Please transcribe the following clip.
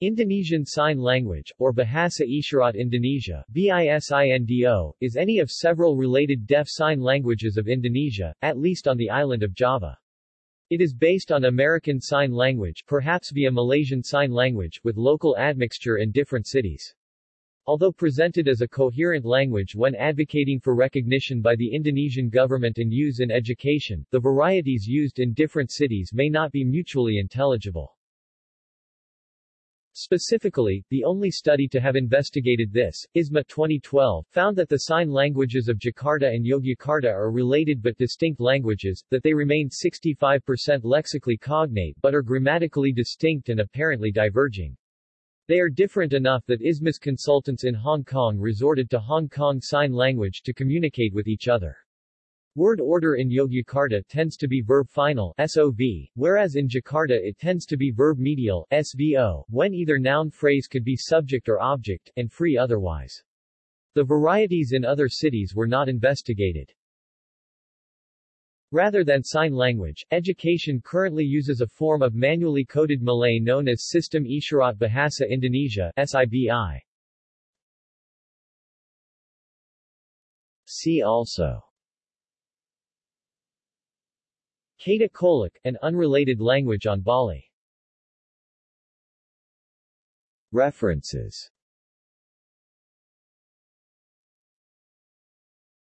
Indonesian Sign Language, or Bahasa Isyarat Indonesia BISINDO, is any of several related deaf sign languages of Indonesia, at least on the island of Java. It is based on American Sign Language perhaps via Malaysian Sign Language with local admixture in different cities. Although presented as a coherent language when advocating for recognition by the Indonesian government and use in education, the varieties used in different cities may not be mutually intelligible. Specifically, the only study to have investigated this, ISMA 2012, found that the sign languages of Jakarta and Yogyakarta are related but distinct languages, that they remain 65% lexically cognate but are grammatically distinct and apparently diverging. They are different enough that ISMA's consultants in Hong Kong resorted to Hong Kong Sign Language to communicate with each other. Word order in Yogyakarta tends to be verb final SOV, whereas in Jakarta it tends to be verb medial SVO, when either noun phrase could be subject or object, and free otherwise. The varieties in other cities were not investigated. Rather than sign language, education currently uses a form of manually coded Malay known as Sistem Isyarat Bahasa Indonesia SIBI. See also Kata Kolok, an unrelated language on Bali. References